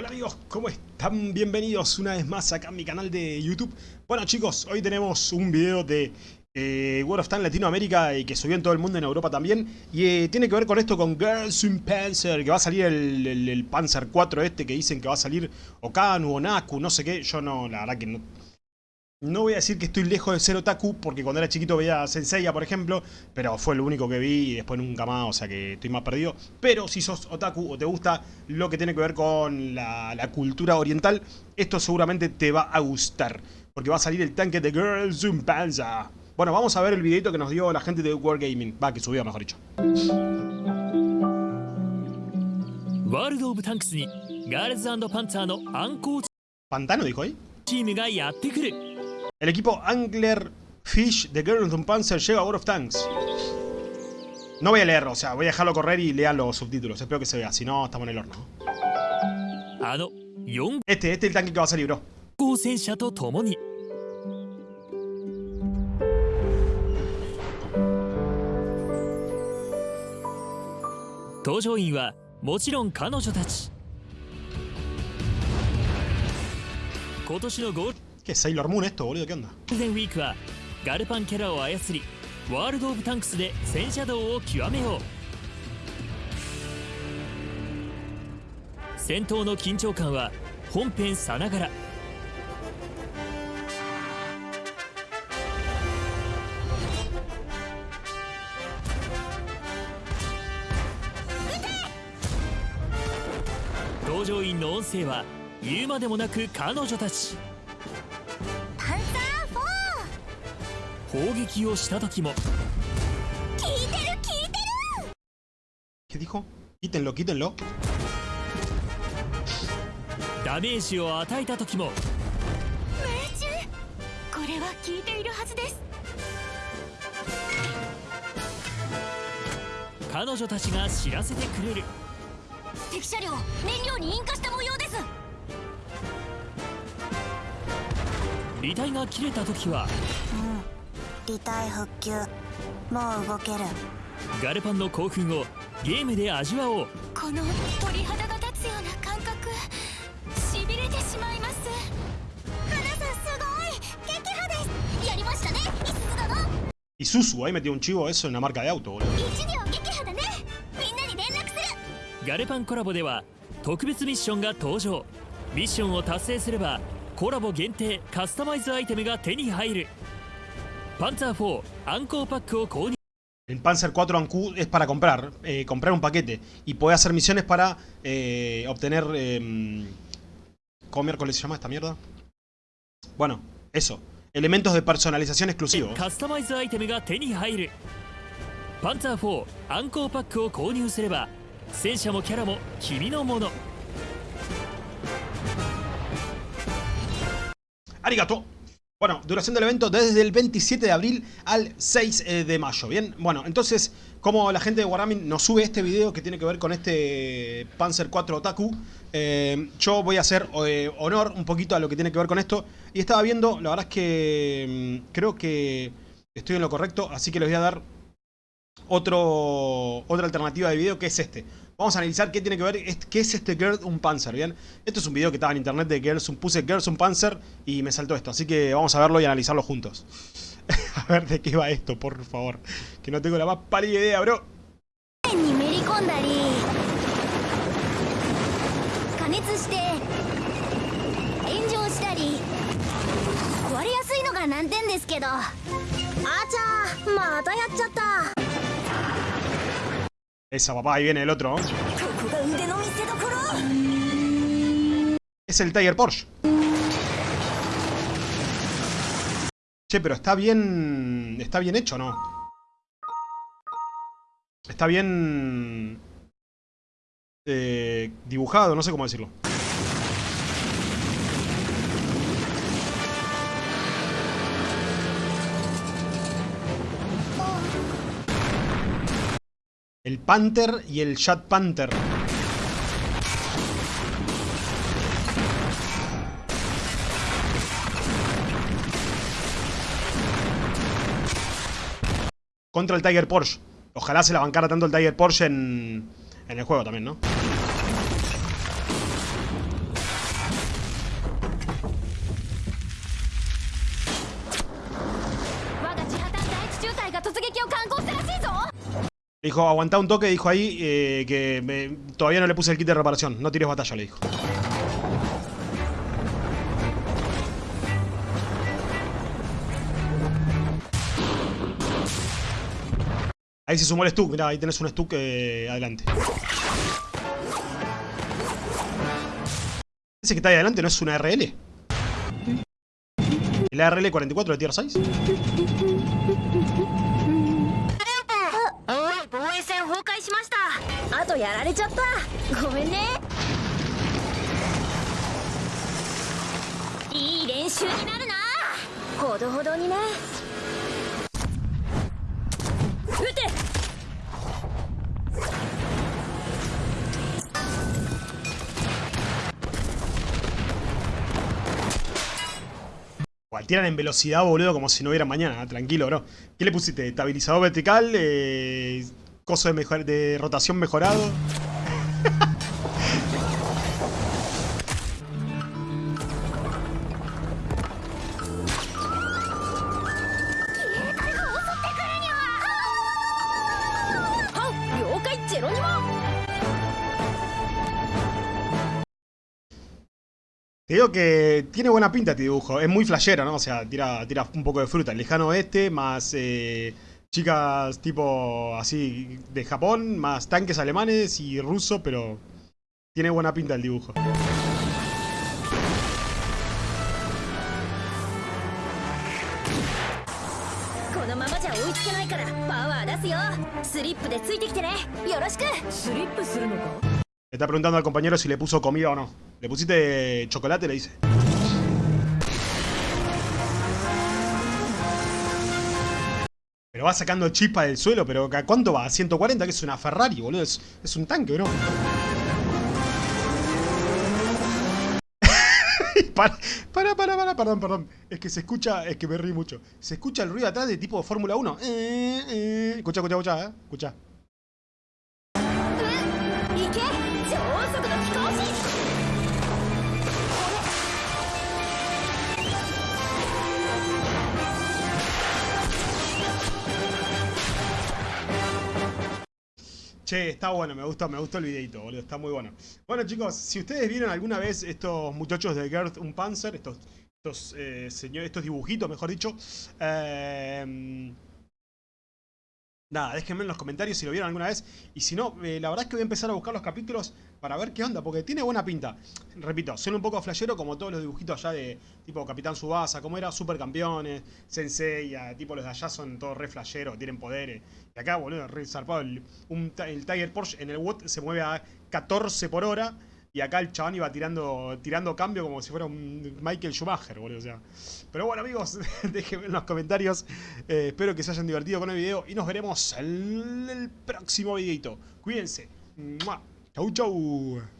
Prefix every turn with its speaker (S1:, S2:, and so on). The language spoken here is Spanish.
S1: Hola amigos, ¿cómo están? Bienvenidos una vez más acá a mi canal de YouTube. Bueno chicos, hoy tenemos un video de eh, World of Tanks Latinoamérica y que subió en todo el mundo, en Europa también. Y eh, tiene que ver con esto, con Girls in Panzer, que va a salir el, el- el Panzer 4 este que dicen que va a salir Okanu o Naku, no sé qué. Yo no, la verdad que no, no voy a decir que estoy lejos de ser otaku, porque cuando era chiquito veía Senseiya, por ejemplo, pero fue lo único que vi y después nunca más, o sea que estoy más perdido. Pero si sos otaku o te gusta lo que tiene que ver con la, cultura oriental, esto seguramente te va a gustar, porque va a salir el tanque de Girls in Panza. Bueno, vamos a ver el videito que nos dio la gente de World Gaming, va, que subió mejor dicho.
S2: World of Tanks Girls and Pantano
S1: ¿Pantano dijo ahí? El equipo Angler Fish de Girls in Panzer llega a World of Tanks. No voy a leer, o sea, voy a dejarlo correr y lean los subtítulos. Espero que se vea, si no, estamos en el horno.
S2: あの4
S1: Este, este es el tanque que va a salir, bro. ¿Qué? Es Sailor Moon esto, boludo? ¿Qué onda?
S2: デンウィークはガルパンキャラを操りワールド・オブ・タンクスで戦車道を極めよう戦闘の緊張感は本編さながら搭乗員の音声は言うまでもなく彼女たち砲撃をした時も。
S3: 聞いてる聞いてる
S1: ¿Qué dijo? Quítenlo, quítenlo.
S2: ダメージを与えた時も。
S3: 命中。これは聞いているはずです。
S2: 彼女たちが知らせてくれる。
S3: 敵車両燃料に引火した模様です。
S2: 履帯が切れた時は
S3: 離体復旧もう動ける。
S2: ガルパンの興奮をゲームで味わおう。
S3: この鳥肌が立つような感覚。しびれてしまいます。花さんすごい。撃破です。やりましたね。いすず殿
S1: Y Susu, ahí metió un chivo eso en la marca de auto, boludo.
S3: 一両撃破だね。みんなに連絡する。
S2: ガルパンコラボでは特別ミッションが登場。ミッションを達成すればコラボ限定カスタマイズアイテムが手に入る Panzer IV Anko Pack
S1: el Panzer 4 Anku es para comprar, eh, comprar un paquete y poder hacer misiones para eh, obtener... Eh, ¿Cómo se llama esta mierda? Bueno, eso. Elementos de personalización exclusivos.
S2: Panzer 4 Pack
S1: o bueno, duración del evento desde el 27 de abril al 6 eh, de mayo, ¿bien? Bueno, entonces, como la gente de Wargaming nos sube este video que tiene que ver con este Panzer 4 Otaku, eh, yo voy a hacer eh, honor un poquito a lo que tiene que ver con esto. Y estaba viendo, la verdad es que mm, creo que estoy en lo correcto, así que les voy a dar otro, otra alternativa de video que es este. Vamos a analizar qué tiene que ver, qué es este Girls un Panzer, ¿bien? Esto es un video que estaba en internet de Girls un puse Girls un Panzer y me saltó esto, así que vamos a verlo y analizarlo juntos. a ver de qué va esto, por favor. Que no tengo la más pálida idea, bro. Esa, papá, ahí viene el otro. Es el Tiger Porsche. Che, pero está bien... Está bien hecho, ¿no? Está bien... Eh, dibujado, no sé cómo decirlo. El Panther y el Shad Panther. Contra el Tiger Porsche. Ojalá se la bancara tanto el Tiger Porsche en, en el juego también, ¿no? Dijo, aguantá un toque, dijo ahí eh, que me- todavía no le puse el kit de reparación. No tires batalla, le dijo. Ahí se sumó el Stuck, mirá, ahí tenés un Stuck eh, adelante. Ese que está ahí adelante no es una RL. ¿El ARL 44 de Tier 6?
S3: 線崩壊しましたあとやられちゃったごめんねいい練習になるなほどほどにね撃て
S1: Igual, tiran en velocidad, boludo, como si no hubiera mañana. Tranquilo, bro. ¿Qué le pusiste? ¿Estabilizador vertical? Eh, coso de, rotación mejorado. Te digo que tiene buena pinta este dibujo, es muy flashero, ¿no? O sea, tira, tira un poco de fruta, el lejano oeste, más eh, chicas tipo así de Japón, más tanques alemanes y ruso, pero tiene buena pinta el dibujo. Le está preguntando al compañero si le puso comida o no. ¿Le pusiste chocolate? Le dice. Pero va sacando chispa del suelo, pero ¿a cuánto va? ¿A 140? Que es una Ferrari, boludo. Es, un tanque, bro. para, para, para, para, perdón, perdón. Es que se escucha, es que me ríe mucho. Se escucha el ruido atrás de tipo Fórmula 1. Eh, eh. Escucha, escucha, escucha, eh. Escucha. Che, está bueno, me gustó, me gustó el videito, boludo, está muy bueno. Bueno chicos, si ustedes vieron alguna vez estos muchachos de Girth un Panzer, estos, estos, eh, estos dibujitos, mejor dicho, eh, nada, déjenme en los comentarios si lo vieron alguna vez. Y si no, eh, la verdad es que voy a empezar a buscar los capítulos para ver qué onda, porque tiene buena pinta. Repito, son un poco flashero como todos los dibujitos allá de tipo Capitán Subasa, como era Supercampeones, Sensei, tipo los de allá son todos re flasheros, tienen poderes. Y acá, boludo, re zarpado. El, el Tiger Porsche en el WOT se mueve a 14 por hora. Y acá el chabón iba tirando, tirando cambio como si fuera un Michael Schumacher, boludo. O sea. Pero bueno, amigos, déjenme en los comentarios. Eh, espero que se hayan divertido con el video. Y nos veremos en el próximo videito. Cuídense. Chau, chau.